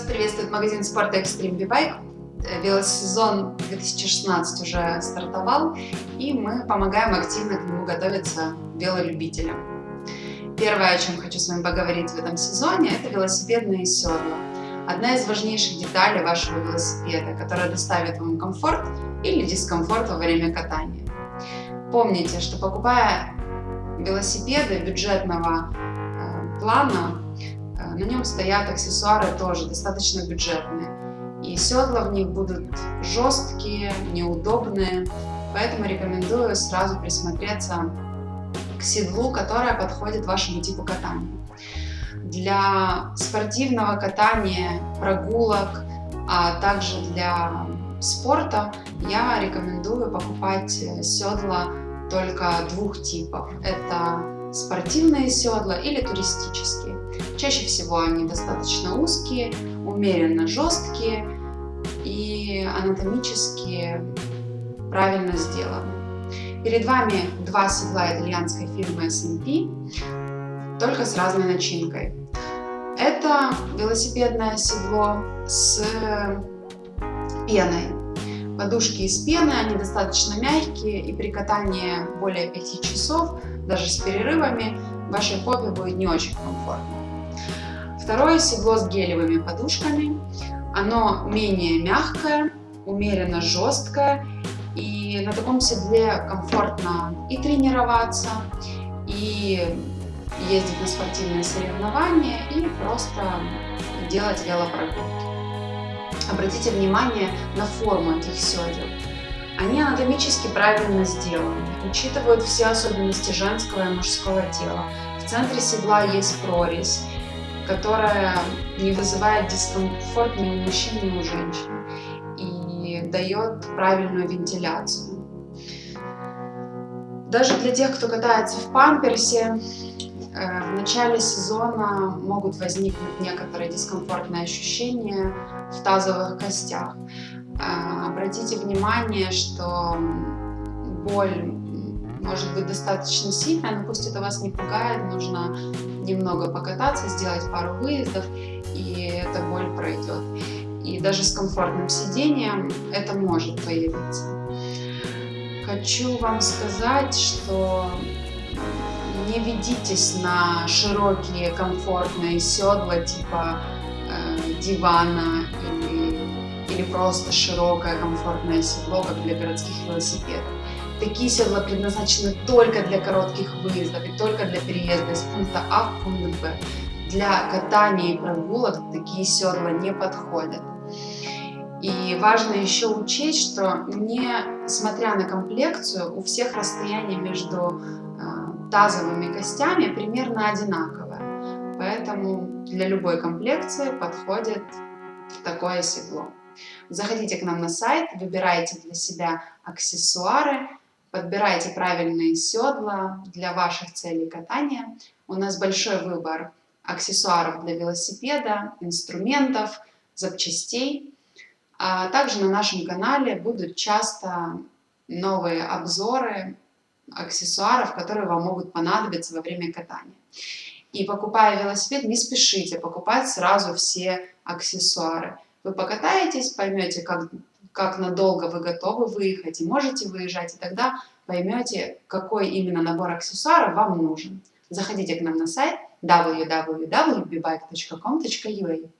Вас приветствует магазин спорта Extreme B-Bike. Велосезон 2016 уже стартовал, и мы помогаем активно к нему готовиться велолюбителям. Первое, о чем хочу с вами поговорить в этом сезоне, это велосипедные седла. Одна из важнейших деталей вашего велосипеда, которая доставит вам комфорт или дискомфорт во время катания. Помните, что покупая велосипеды бюджетного э, плана, на нем стоят аксессуары тоже достаточно бюджетные. И седла в них будут жесткие, неудобные, поэтому рекомендую сразу присмотреться к седлу, которое подходит вашему типу катания. Для спортивного катания, прогулок, а также для спорта я рекомендую покупать седла только двух типов. Это спортивные седла или туристические. Чаще всего они достаточно узкие, умеренно жесткие и анатомически правильно сделаны. Перед вами два седла итальянской фирмы S&P, только с разной начинкой. Это велосипедное седло с пеной. Подушки из пены, они достаточно мягкие, и при катании более 5 часов, даже с перерывами, вашей попе будет не очень комфортно. Второе седло с гелевыми подушками. Оно менее мягкое, умеренно жесткое. И на таком седле комфортно и тренироваться, и ездить на спортивные соревнования, и просто делать велопрогулки. Обратите внимание на форму этих седел. Они анатомически правильно сделаны, учитывают все особенности женского и мужского тела. В центре седла есть прорезь, которая не вызывает дискомфорт ни у мужчин, ни у женщин и дает правильную вентиляцию. Даже для тех, кто катается в памперсе, в начале сезона могут возникнуть некоторые дискомфортные ощущения в тазовых костях. Э, обратите внимание, что боль может быть достаточно сильная, но пусть это вас не пугает, нужно немного покататься, сделать пару выездов, и эта боль пройдет. И даже с комфортным сидением это может появиться. Хочу вам сказать, что не ведитесь на широкие комфортные седла типа э, дивана или, или просто широкое комфортное седло, как для городских велосипедов. Такие седла предназначены только для коротких выездов и только для переезда из пункта А в пункт Б. Для катания и прогулок такие седла не подходят. И важно еще учесть, что несмотря на комплекцию, у всех расстояние между э, тазовыми костями примерно одинаковое. Поэтому для любой комплекции подходит такое седло. Заходите к нам на сайт, выбирайте для себя аксессуары, Подбирайте правильные седла для ваших целей катания. У нас большой выбор аксессуаров для велосипеда, инструментов, запчастей. А также на нашем канале будут часто новые обзоры аксессуаров, которые вам могут понадобиться во время катания. И покупая велосипед, не спешите покупать сразу все аксессуары. Вы покатаетесь, поймете, как как надолго вы готовы выехать и можете выезжать, и тогда поймете, какой именно набор аксессуаров вам нужен. Заходите к нам на сайт www.bbike.com.ua